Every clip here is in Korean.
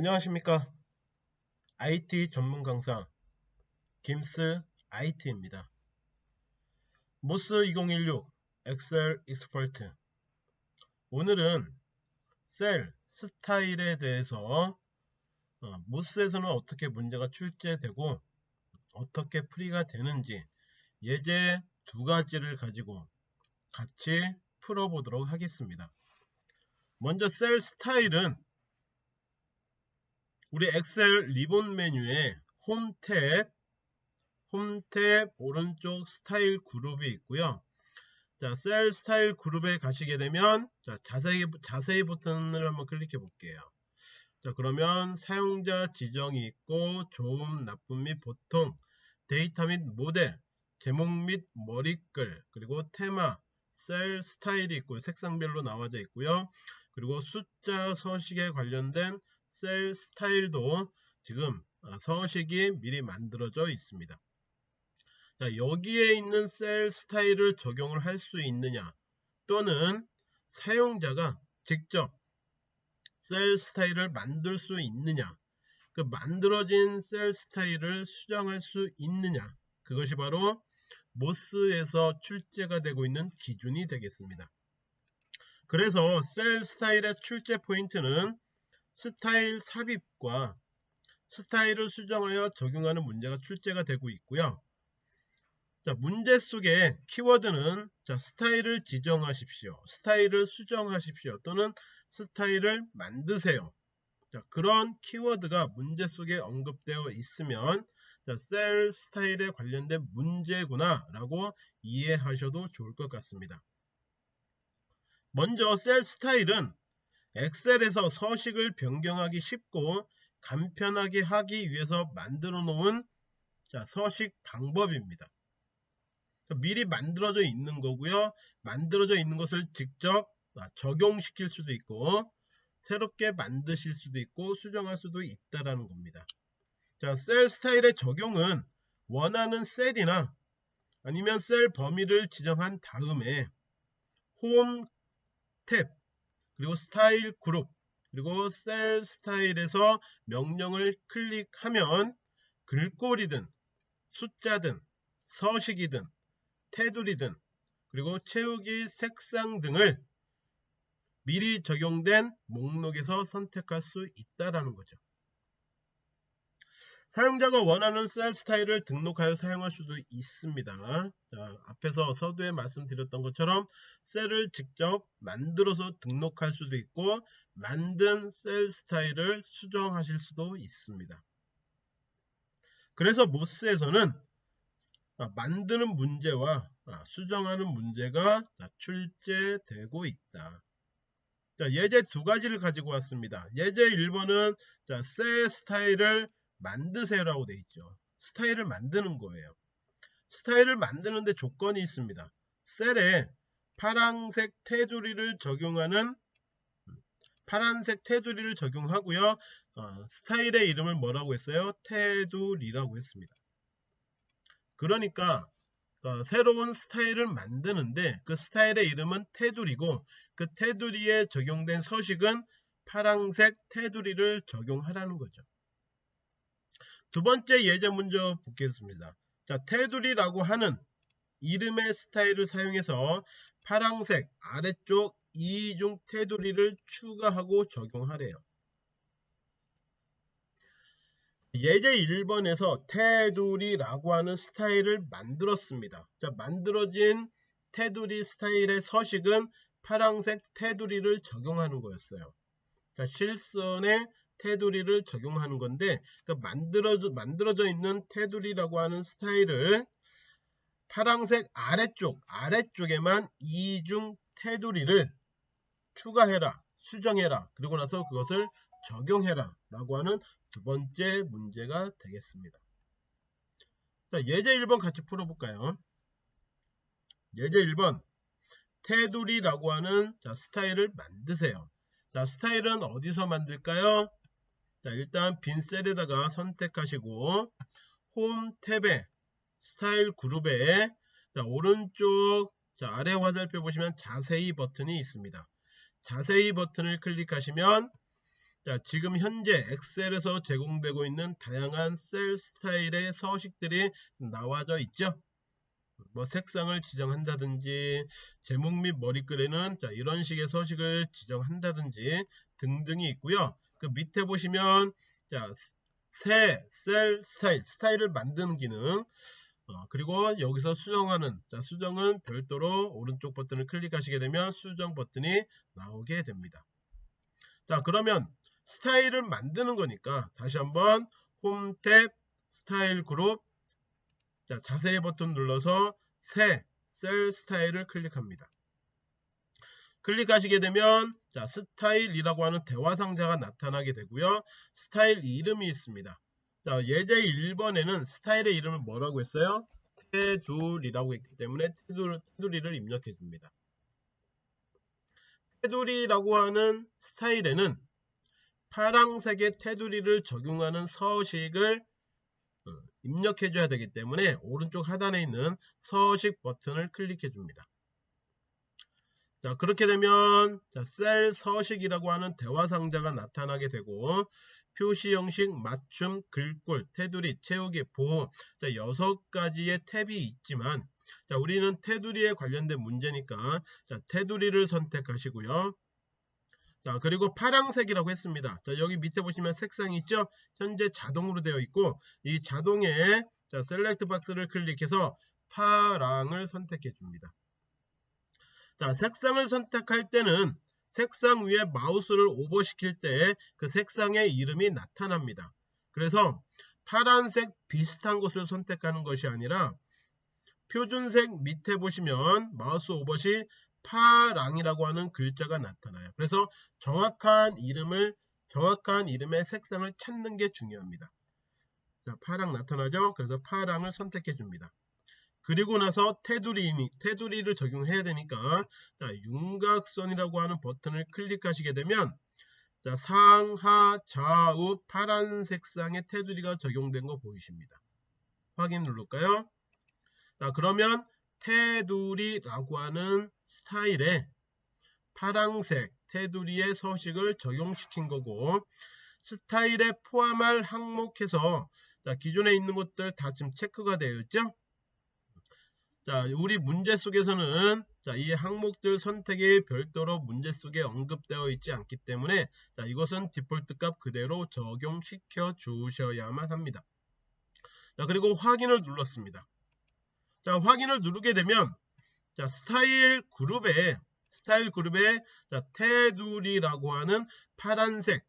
안녕하십니까? IT 전문 강사 김스 IT입니다. MOS 2016 엑셀 expert. 오늘은 셀 스타일에 대해서 어, MOS에서는 어떻게 문제가 출제되고 어떻게 풀이가 되는지 예제 두 가지를 가지고 같이 풀어보도록 하겠습니다. 먼저 셀 스타일은 우리 엑셀 리본 메뉴에 홈 탭, 홈 탭 오른쪽 스타일 그룹이 있고요. 자, 셀 스타일 그룹에 가시게 되면 자, 자세히 자세히 버튼을 한번 클릭해 볼게요. 자, 그러면 사용자 지정이 있고 좋음, 나쁨 및 보통, 데이터 및 모델, 제목 및 머리글, 그리고 테마, 셀 스타일이 있고 색상별로 나와져 있고요. 그리고 숫자 서식에 관련된 셀 스타일도 지금 아, 서식이 미리 만들어져 있습니다. 자, 여기에 있는 셀 스타일을 적용을 할 수 있느냐 또는 사용자가 직접 셀 스타일을 만들 수 있느냐 그 만들어진 셀 스타일을 수정할 수 있느냐 그것이 바로 모스에서 출제가 되고 있는 기준이 되겠습니다. 그래서 셀 스타일의 출제 포인트는 스타일 삽입과 스타일을 수정하여 적용하는 문제가 출제가 되고 있고요. 자, 문제 속에 키워드는 자, 스타일을 지정하십시오. 스타일을 수정하십시오. 또는 스타일을 만드세요. 자, 그런 키워드가 문제 속에 언급되어 있으면 자, 셀 스타일에 관련된 문제구나 라고 이해하셔도 좋을 것 같습니다. 먼저 셀 스타일은 엑셀에서 서식을 변경하기 쉽고 간편하게 하기 위해서 만들어 놓은 자, 서식 방법입니다. 미리 만들어져 있는 거고요. 만들어져 있는 것을 직접 아, 적용시킬 수도 있고 새롭게 만드실 수도 있고 수정할 수도 있다라는 겁니다. 자, 셀 스타일의 적용은 원하는 셀이나 아니면 셀 범위를 지정한 다음에 홈 탭, 그리고 스타일 그룹 그리고 셀 스타일에서 명령을 클릭하면 글꼴이든 숫자든 서식이든 테두리든 그리고 채우기 색상 등을 미리 적용된 목록에서 선택할 수 있다라는 거죠. 사용자가 원하는 셀 스타일을 등록하여 사용할 수도 있습니다. 자, 앞에서 서두에 말씀드렸던 것처럼 셀을 직접 만들어서 등록할 수도 있고 만든 셀 스타일을 수정하실 수도 있습니다. 그래서 모스에서는 아, 만드는 문제와 아, 수정하는 문제가 출제되고 있다. 자, 예제 두 가지를 가지고 왔습니다. 예제 1번은 자, 셀 스타일을 만드세요라고 되어 있죠. 스타일을 만드는 거예요. 스타일을 만드는데 조건이 있습니다. 셀에 파란색 테두리를 적용하는 파란색 테두리를 적용하고요. 어, 스타일의 이름을 뭐라고 했어요? 테두리라고 했습니다. 그러니까 어, 새로운 스타일을 만드는데 그 스타일의 이름은 테두리고 그 테두리에 적용된 서식은 파란색 테두리를 적용하라는 거죠. 두 번째 예제 문제 보겠습니다. 자, 테두리라고 하는 이름의 스타일을 사용해서 파랑색 아래쪽 이중 테두리를 추가하고 적용하래요. 예제 1번에서 테두리라고 하는 스타일을 만들었습니다. 자, 만들어진 테두리 스타일의 서식은 파랑색 테두리를 적용하는 거였어요. 자, 실선에 테두리를 적용하는 건데 그러니까 만들어져, 만들어져 있는 테두리라고 하는 스타일을 파랑색 아래쪽 아래쪽에만 이중 테두리를 추가해라 수정해라. 그리고 나서 그것을 적용해라 라고 하는 두 번째 문제가 되겠습니다. 자 예제 1번 같이 풀어볼까요? 예제 1번. 테두리라고 하는 자, 스타일을 만드세요. 자 스타일은 어디서 만들까요 자 일단 빈 셀에다가 선택하시고 홈 탭에 스타일 그룹에 자 오른쪽 자 아래 화살표 보시면 자세히 버튼이 있습니다. 자세히 버튼을 클릭하시면 자, 지금 현재 엑셀에서 제공되고 있는 다양한 셀 스타일의 서식들이 나와져 있죠. 뭐 색상을 지정한다든지 제목 및 머리글에는 자, 이런 식의 서식을 지정한다든지 등등이 있고요. 그 밑에 보시면 자, 새 셀 스타일, 스타일을 만드는 기능 어, 그리고 여기서 수정하는 자, 수정은 별도로 오른쪽 버튼을 클릭하시게 되면 수정 버튼이 나오게 됩니다. 자 그러면 스타일을 만드는 거니까 다시 한번 홈 탭 스타일 그룹 자, 자세히 버튼 눌러서 새 셀 스타일을 클릭합니다. 클릭하시게 되면 자 스타일이라고 하는 대화 상자가 나타나게 되고요. 스타일 이름이 있습니다. 자 예제 1번에는 스타일의 이름을 뭐라고 했어요? 테두리라고 했기 때문에 테두리, 를 입력해 줍니다. 테두리라고 하는 스타일에는 파랑색의 테두리를 적용하는 서식을 어, 입력해 줘야 되기 때문에 오른쪽 하단에 있는 서식 버튼을 클릭해 줍니다. 자 그렇게 되면 자, 셀 서식이라고 하는 대화 상자가 나타나게 되고 표시 형식, 맞춤, 글꼴, 테두리, 채우기, 보호 자 여섯 가지의 탭이 있지만 자 우리는 테두리에 관련된 문제니까 자 테두리를 선택하시고요. 자 그리고 파랑색이라고 했습니다. 자 여기 밑에 보시면 색상이 있죠. 현재 자동으로 되어 있고 이 자동에 자 select 박스를 클릭해서 파랑을 선택해 줍니다. 자, 색상을 선택할 때는 색상 위에 마우스를 오버시킬 때 그 색상의 이름이 나타납니다. 그래서 파란색 비슷한 것을 선택하는 것이 아니라 표준색 밑에 보시면 마우스 오버시 파랑이라고 하는 글자가 나타나요. 그래서 정확한 이름을 정확한 이름의 색상을 찾는 게 중요합니다. 자, 파랑 나타나죠? 그래서 파랑을 선택해 줍니다. 그리고 나서 테두리, 테두리를 적용해야 되니까 자, 윤곽선이라고 하는 버튼을 클릭하시게 되면 자, 상하 좌우 파란 색상의 테두리가 적용된 거 보이십니다. 확인 누를까요? 자, 그러면 테두리라고 하는 스타일에 파랑색 테두리의 서식을 적용시킨 거고 스타일에 포함할 항목에서 자, 기존에 있는 것들 다 지금 체크가 되어 있죠? 자, 우리 문제 속에서는 자, 이 항목들 선택이 별도로 문제 속에 언급되어 있지 않기 때문에 자, 이것은 디폴트 값 그대로 적용시켜 주셔야만 합니다. 자, 그리고 확인을 눌렀습니다. 자, 확인을 누르게 되면 자, 스타일 그룹에 스타일 그룹에 자, 테두리라고 하는 파란색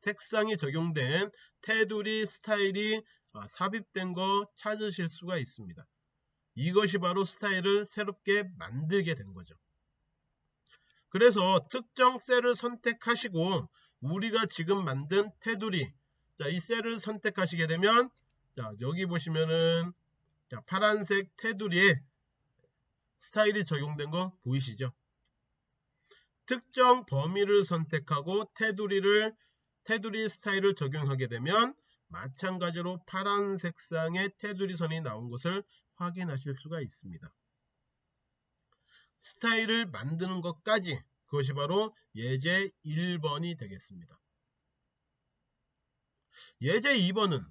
색상이 적용된 테두리 스타일이 아, 삽입된 거 찾으실 수가 있습니다. 이것이 바로 스타일을 새롭게 만들게 된 거죠. 그래서 특정 셀을 선택하시고 우리가 지금 만든 테두리 자, 이 셀을 선택하시게 되면 자, 여기 보시면은 자, 파란색 테두리에 스타일이 적용된 거 보이시죠? 특정 범위를 선택하고 테두리를 테두리 스타일을 적용하게 되면 마찬가지로 파란 색상의 테두리 선이 나온 것을 확인하실 수가 있습니다. 스타일을 만드는 것까지 그것이 바로 예제 1번이 되겠습니다. 예제 2번은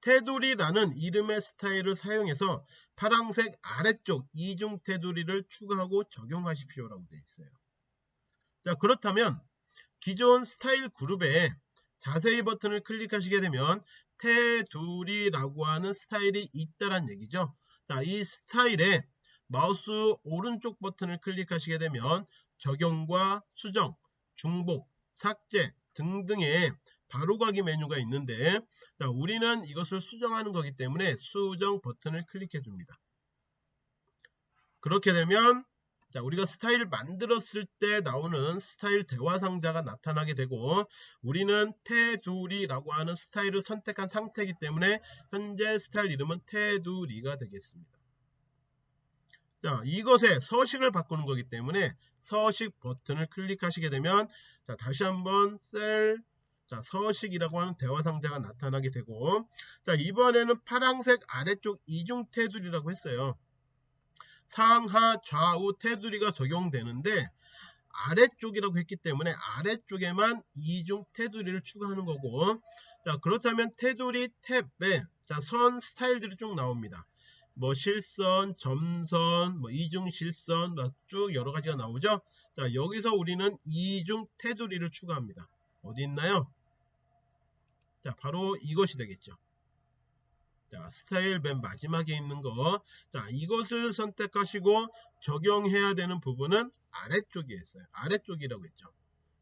테두리라는 이름의 스타일을 사용해서 파랑색 아래쪽 이중 테두리를 추가하고 적용하십시오 라고 되어 있어요. 자 그렇다면 기존 스타일 그룹에 자세히 버튼을 클릭하시게 되면 테두리라고 하는 스타일이 있다란 얘기죠. 자, 이 스타일에 마우스 오른쪽 버튼을 클릭하시게 되면 적용과 수정, 중복, 삭제 등등의 바로가기 메뉴가 있는데 자, 우리는 이것을 수정하는 거기 때문에 수정 버튼을 클릭해 줍니다. 그렇게 되면 자, 우리가 스타일을 만들었을 때 나오는 스타일 대화 상자가 나타나게 되고 우리는 테두리라고 하는 스타일을 선택한 상태이기 때문에 현재 스타일 이름은 테두리가 되겠습니다. 자, 이것에 서식을 바꾸는 거기 때문에 서식 버튼을 클릭하시게 되면 자, 다시 한번 셀 자, 서식이라고 하는 대화 상자가 나타나게 되고 자, 이번에는 파랑색 아래쪽 이중 테두리라고 했어요. 상하 좌우 테두리가 적용되는데 아래쪽이라고 했기 때문에 아래쪽에만 이중 테두리를 추가하는 거고 자 그렇다면 테두리 탭에 자, 선 스타일들이 쭉 나옵니다. 뭐 실선, 점선, 뭐 이중 실선 쭉 여러 가지가 나오죠. 자 여기서 우리는 이중 테두리를 추가합니다. 어디 있나요? 자 바로 이것이 되겠죠. 자 스타일 맨 마지막에 있는 거. 자 이것을 선택하시고 적용해야 되는 부분은 아래쪽에 있어요. 아래쪽이라고 했죠.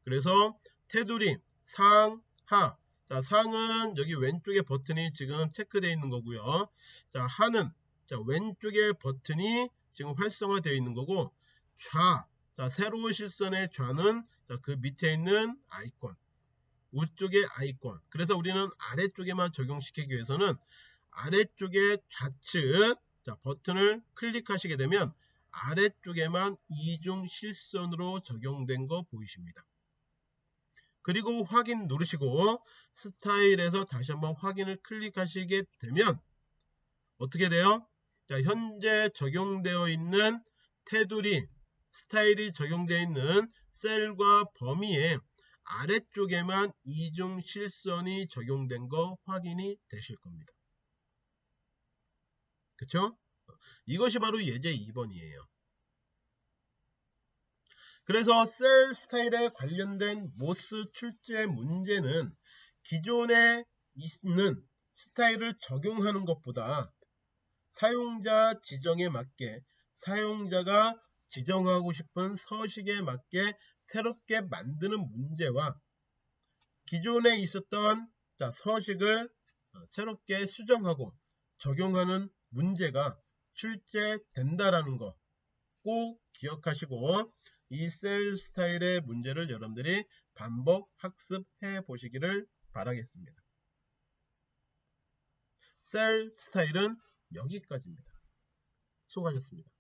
그래서 테두리 상, 하. 자 상은 여기 왼쪽에 버튼이 지금 체크되어 있는 거고요. 자 하는 자 왼쪽에 버튼이 지금 활성화되어 있는 거고 좌. 자 세로 실선의 좌는 자, 그 밑에 있는 아이콘 우쪽의 아이콘 그래서 우리는 아래쪽에만 적용시키기 위해서는 아래쪽의 좌측 자, 버튼을 클릭하시게 되면 아래쪽에만 이중 실선으로 적용된 거 보이십니다. 그리고 확인 누르시고 스타일에서 다시 한번 확인을 클릭하시게 되면 어떻게 돼요? 자, 현재 적용되어 있는 테두리 스타일이 적용되어 있는 셀과 범위에 아래쪽에만 이중 실선이 적용된 거 확인이 되실 겁니다. 그쵸? 이것이 바로 예제 2번이에요. 그래서 셀 스타일에 관련된 모스 출제 문제는 기존에 있는 스타일을 적용하는 것보다 사용자 지정에 맞게 사용자가 지정하고 싶은 서식에 맞게 새롭게 만드는 문제와 기존에 있었던 자, 서식을 어, 새롭게 수정하고 적용하는 문제가 출제된다라는 거 꼭 기억하시고 이 셀 스타일의 문제를 여러분들이 반복 학습해 보시기를 바라겠습니다. 셀 스타일은 여기까지입니다. 수고하셨습니다.